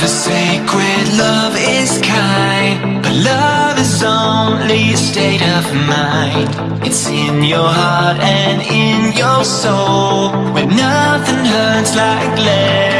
The sacred, love is kind But love is only a state of mind It's in your heart and in your soul Where nothing hurts like love.